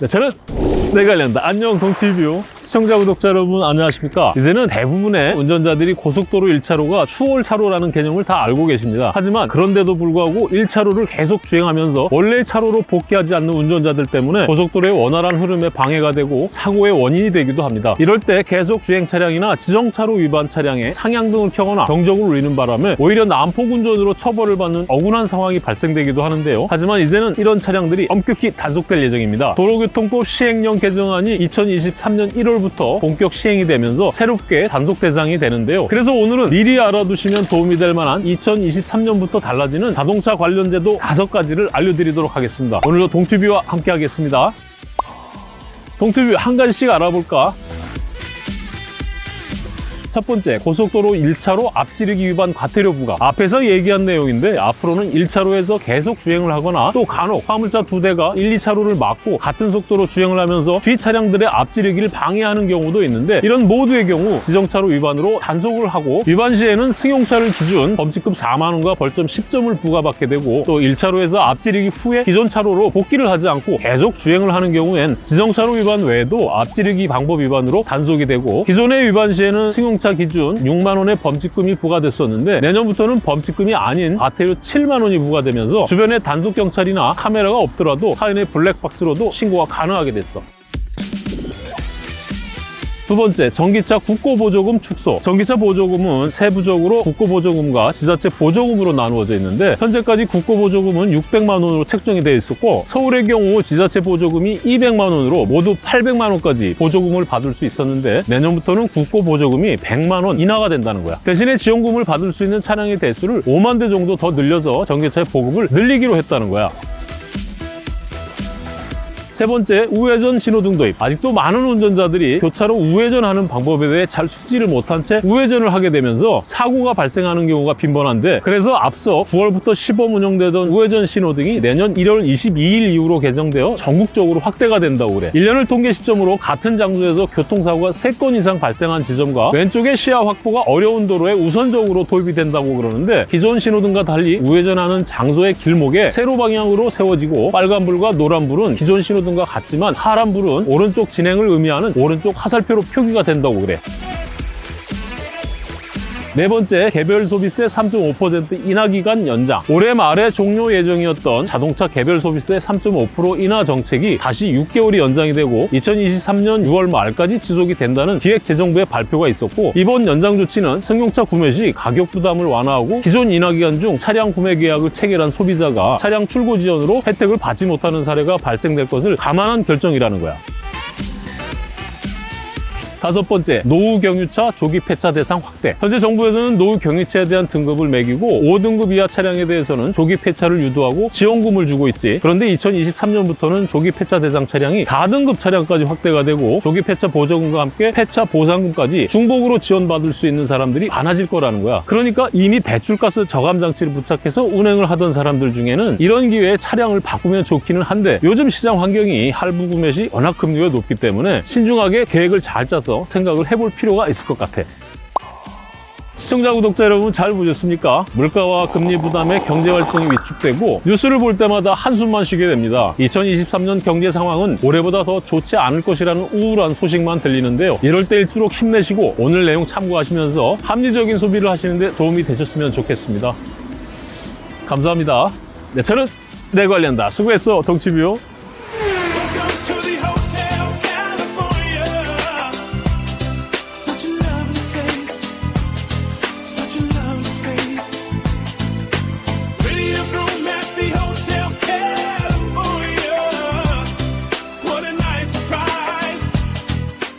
네, 저는 내가 관련다. 안녕 동티뷰 시청자 구독자 여러분 안녕하십니까? 이제는 대부분의 운전자들이 고속도로 1차로가 추월차로라는 개념을 다 알고 계십니다. 하지만 그런데도 불구하고 1차로를 계속 주행하면서 원래의 차로로 복귀하지 않는 운전자들 때문에 고속도로의 원활한 흐름에 방해가 되고 사고의 원인이 되기도 합니다. 이럴 때 계속 주행 차량이나 지정차로 위반 차량에 상향등을 켜거나 경적을 울리는 바람에 오히려 난폭 운전으로 처벌을 받는 억울한 상황이 발생되기도 하는데요. 하지만 이제는 이런 차량들이 엄격히 단속될 예정입니다. 도로 교통법 시행령 개정안이 2023년 1월부터 본격 시행이 되면서 새롭게 단속 대상이 되는데요. 그래서 오늘은 미리 알아두시면 도움이 될 만한 2023년부터 달라지는 자동차 관련 제도 다섯 가지를 알려드리도록 하겠습니다. 오늘도 동튜비와 함께 하겠습니다. 동튜비 한 가지씩 알아볼까? 첫 번째, 고속도로 1차로 앞지르기 위반 과태료 부과. 앞에서 얘기한 내용인데 앞으로는 1차로에서 계속 주행을 하거나 또 간혹 화물차 두 대가 1, 2차로를 막고 같은 속도로 주행을 하면서 뒤 차량들의 앞지르기를 방해하는 경우도 있는데 이런 모두의 경우 지정차로 위반으로 단속을 하고 위반 시에는 승용차를 기준 범칙금 4만 원과 벌점 10점을 부과받게 되고 또 1차로에서 앞지르기 후에 기존 차로로 복귀를 하지 않고 계속 주행을 하는 경우엔 지정차로 위반 외에도 앞지르기 방법 위반으로 단속이 되고 기존의 위반 시에는 승용차 기준 6만 원의 범칙금이 부과됐었는데 내년부터는 범칙금이 아닌 과태료 7만 원이 부과되면서 주변에 단속 경찰이나 카메라가 없더라도 하인의 블랙박스로도 신고가 가능하게 됐어. 두 번째, 전기차 국고보조금 축소. 전기차 보조금은 세부적으로 국고보조금과 지자체 보조금으로 나누어져 있는데 현재까지 국고보조금은 600만 원으로 책정이 되어 있었고 서울의 경우 지자체 보조금이 200만 원으로 모두 800만 원까지 보조금을 받을 수 있었는데 내년부터는 국고보조금이 100만 원 인하가 된다는 거야. 대신에 지원금을 받을 수 있는 차량의 대수를 5만 대 정도 더 늘려서 전기차의 보급을 늘리기로 했다는 거야. 세 번째, 우회전 신호등 도입. 아직도 많은 운전자들이 교차로 우회전하는 방법에 대해 잘 숙지를 못한 채 우회전을 하게 되면서 사고가 발생하는 경우가 빈번한데 그래서 앞서 9월부터 시범 운영되던 우회전 신호등이 내년 1월 22일 이후로 개정되어 전국적으로 확대가 된다고 그래. 1년을 통계 시점으로 같은 장소에서 교통사고가 3건 이상 발생한 지점과 왼쪽의 시야 확보가 어려운 도로에 우선적으로 도입이 된다고 그러는데 기존 신호등과 달리 우회전하는 장소의 길목에 세로 방향으로 세워지고 빨간불과 노란불은 기존 신호등 과 같지만 파란 불은 오른쪽 진행을 의미하는 오른쪽 화살표로 표기가 된다고 그래. 네 번째, 개별 소비세 3.5% 인하 기간 연장. 올해 말에 종료 예정이었던 자동차 개별 소비세 3.5% 인하 정책이 다시 6개월이 연장이 되고 2023년 6월 말까지 지속이 된다는 기획재정부의 발표가 있었고 이번 연장 조치는 승용차 구매 시 가격 부담을 완화하고 기존 인하 기간 중 차량 구매 계약을 체결한 소비자가 차량 출고 지연으로 혜택을 받지 못하는 사례가 발생될 것을 감안한 결정이라는 거야. 다섯 번째, 노후 경유차 조기 폐차 대상 확대. 현재 정부에서는 노후 경유차에 대한 등급을 매기고 5등급 이하 차량에 대해서는 조기 폐차를 유도하고 지원금을 주고 있지. 그런데 2023년부터는 조기 폐차 대상 차량이 4등급 차량까지 확대가 되고 조기 폐차 보조금과 함께 폐차 보상금까지 중복으로 지원받을 수 있는 사람들이 많아질 거라는 거야. 그러니까 이미 배출가스 저감 장치를 부착해서 운행을 하던 사람들 중에는 이런 기회에 차량을 바꾸면 좋기는 한데 요즘 시장 환경이 할부 구매 시 워낙 금리가 높기 때문에 신중하게 계획을 잘 짜서 생각을 해볼 필요가 있을 것 같아. 시청자 구독자 여러분 잘 보셨습니까? 물가와 금리 부담에 경제 활동이 위축되고 뉴스를 볼 때마다 한숨만 쉬게 됩니다. 2023년 경제 상황은 올해보다 더 좋지 않을 것이라는 우울한 소식만 들리는데요. 이럴 때일수록 힘내시고 오늘 내용 참고하시면서 합리적인 소비를 하시는 데 도움이 되셨으면 좋겠습니다. 감사합니다. 네, 저는 내 관련다. 수고했어, 동치뷰.